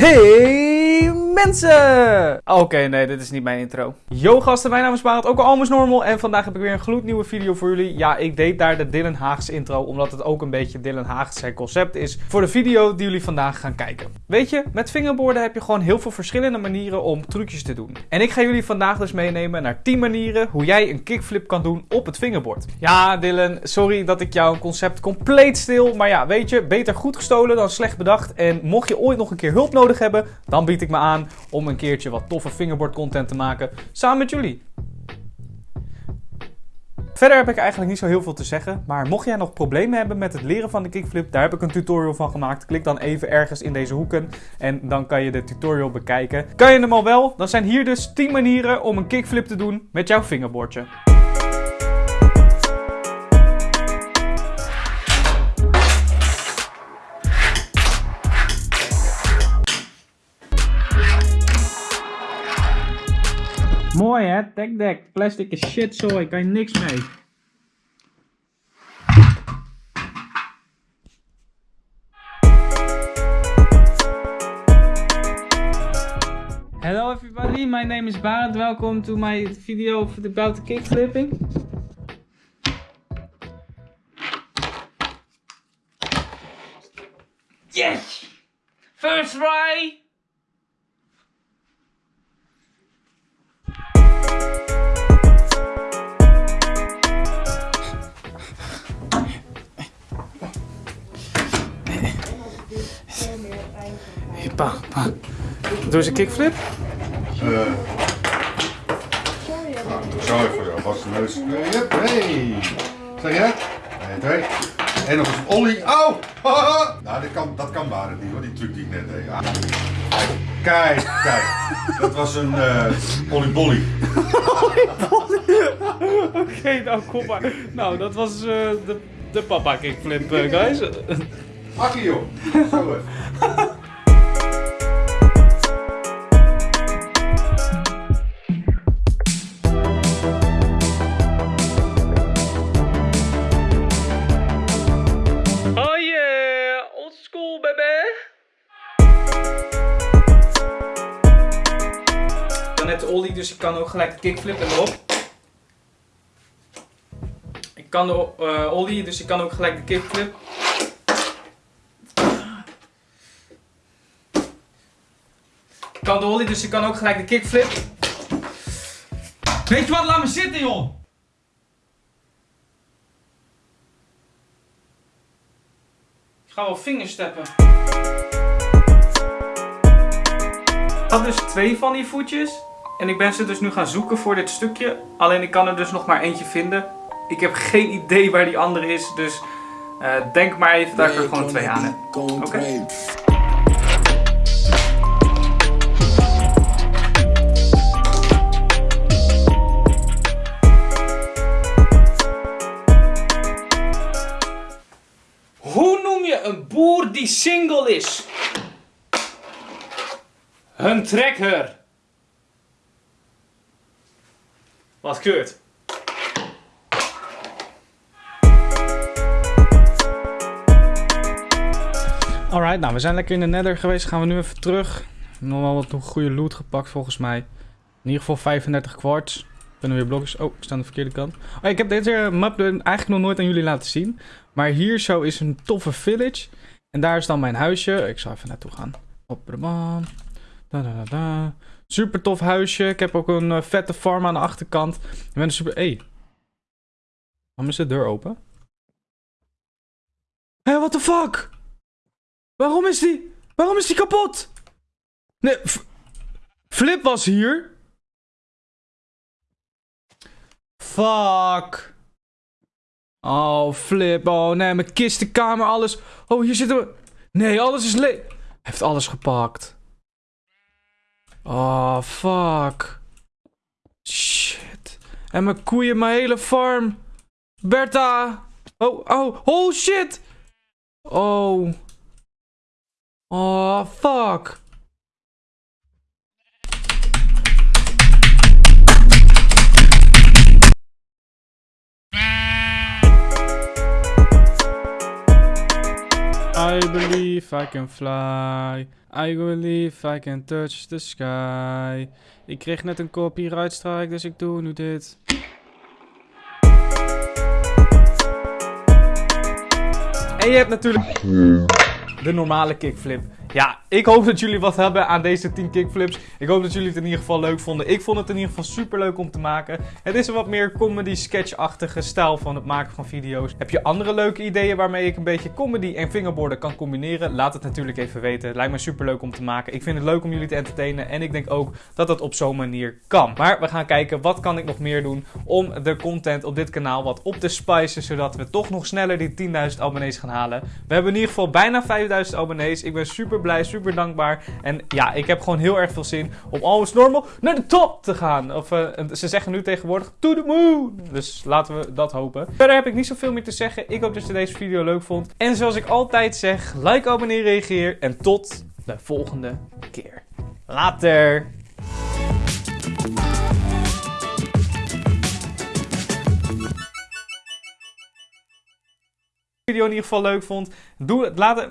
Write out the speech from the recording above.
Hey mensen! Oké, nee, dit is niet mijn intro. Yo gasten, mijn naam is Barend, ook al Almost Normal. En vandaag heb ik weer een gloednieuwe video voor jullie. Ja, ik deed daar de Dylan Haags intro, omdat het ook een beetje Dylan Haags concept is voor de video die jullie vandaag gaan kijken. Weet je, met fingerboarden heb je gewoon heel veel verschillende manieren om trucjes te doen. En ik ga jullie vandaag dus meenemen naar 10 manieren hoe jij een kickflip kan doen op het fingerboard. Ja, Dylan, sorry dat ik jouw concept compleet stil. Maar ja, weet je, beter goed gestolen dan slecht bedacht. En mocht je ooit nog een keer hulp nodig hebben, dan bied ik me aan om een keertje wat toffe fingerboard content te maken samen met jullie. Verder heb ik eigenlijk niet zo heel veel te zeggen, maar mocht jij nog problemen hebben met het leren van de kickflip, daar heb ik een tutorial van gemaakt. Klik dan even ergens in deze hoeken en dan kan je de tutorial bekijken. Kan je hem al wel? Dan zijn hier dus 10 manieren om een kickflip te doen met jouw fingerboardje. Mooi hè, tech deck. Plastic is shit zooi, kan je niks mee. Hello everybody, my name is Barend. Welcome to my video about the kickflipping. Yes! First try! Pa, pa. Doe eens een kickflip. Uh, sorry voor jou, vaste neus. Uh, yep, hey. Zeg je? 1, 2. En nog eens een ollie. Au! nou, dat kan, dat kan waren niet hoor, die truc die ik net deed. Ah. Kijk, kijk. Dat was een uh, oliebolly. Oké, nou kom maar. Nou, dat was uh, de, de papa kickflip, uh, guys. Akkie joh. Zo net de ollie, dus ik kan ook gelijk de kickflip erop. Ik kan de uh, ollie, dus ik kan ook gelijk de kickflip. Ik kan de ollie, dus ik kan ook gelijk de kickflip. Weet je wat, laat me zitten joh! Ik ga wel vingersteppen. Ik had dus twee van die voetjes. En ik ben ze dus nu gaan zoeken voor dit stukje. Alleen ik kan er dus nog maar eentje vinden. Ik heb geen idee waar die andere is. Dus uh, denk maar even dat ik er gewoon twee aan heb. Oké? Hoe noem je een boer die single is? Een trekker. Wat keurt. Alright, nou we zijn lekker in de nether geweest. Gaan we nu even terug. Nog wel wat goede loot gepakt volgens mij. In ieder geval 35 kwarts. Kunnen weer blokjes. Oh, ik sta aan de verkeerde kant. Oh, ik heb deze map eigenlijk nog nooit aan jullie laten zien. Maar hier zo is een toffe village. En daar is dan mijn huisje. Ik zal even naartoe gaan. Op de baan. Da, da, da. Super tof huisje. Ik heb ook een uh, vette farm aan de achterkant. Ik ben een super... Hey. Waarom is de deur open? Hé, hey, what the fuck? Waarom is die... Waarom is die kapot? Nee, Flip was hier. Fuck. Oh, Flip. Oh, nee, mijn kistenkamer, alles. Oh, hier zitten we... Nee, alles is le... Hij heeft alles gepakt. Oh, fuck. Shit. En mijn koeien, mijn hele farm. Bertha. Oh, oh, oh, shit. Oh. Oh, fuck. I believe I can fly. I believe I can touch the sky. Ik kreeg net een copyright strike, dus ik doe nu dit. En je hebt natuurlijk de normale kickflip. Ja, ik hoop dat jullie wat hebben aan deze 10 kickflips. Ik hoop dat jullie het in ieder geval leuk vonden. Ik vond het in ieder geval super leuk om te maken. Het is een wat meer comedy sketch-achtige stijl van het maken van video's. Heb je andere leuke ideeën waarmee ik een beetje comedy en fingerboarden kan combineren? Laat het natuurlijk even weten. Het lijkt me super leuk om te maken. Ik vind het leuk om jullie te entertainen en ik denk ook dat dat op zo'n manier kan. Maar we gaan kijken wat kan ik nog meer doen om de content op dit kanaal wat op te spicen, zodat we toch nog sneller die 10.000 abonnees gaan halen. We hebben in ieder geval bijna 5.000 abonnees. Ik ben super blij, super super dankbaar. En ja, ik heb gewoon heel erg veel zin om almost normal naar de top te gaan. Of uh, ze zeggen nu tegenwoordig to the moon. Dus laten we dat hopen. Verder heb ik niet zoveel meer te zeggen. Ik hoop dat je deze video leuk vond. En zoals ik altijd zeg, like, abonneer, reageer. En tot de volgende keer. Later! video in ieder geval leuk vond, doe het. Laat het.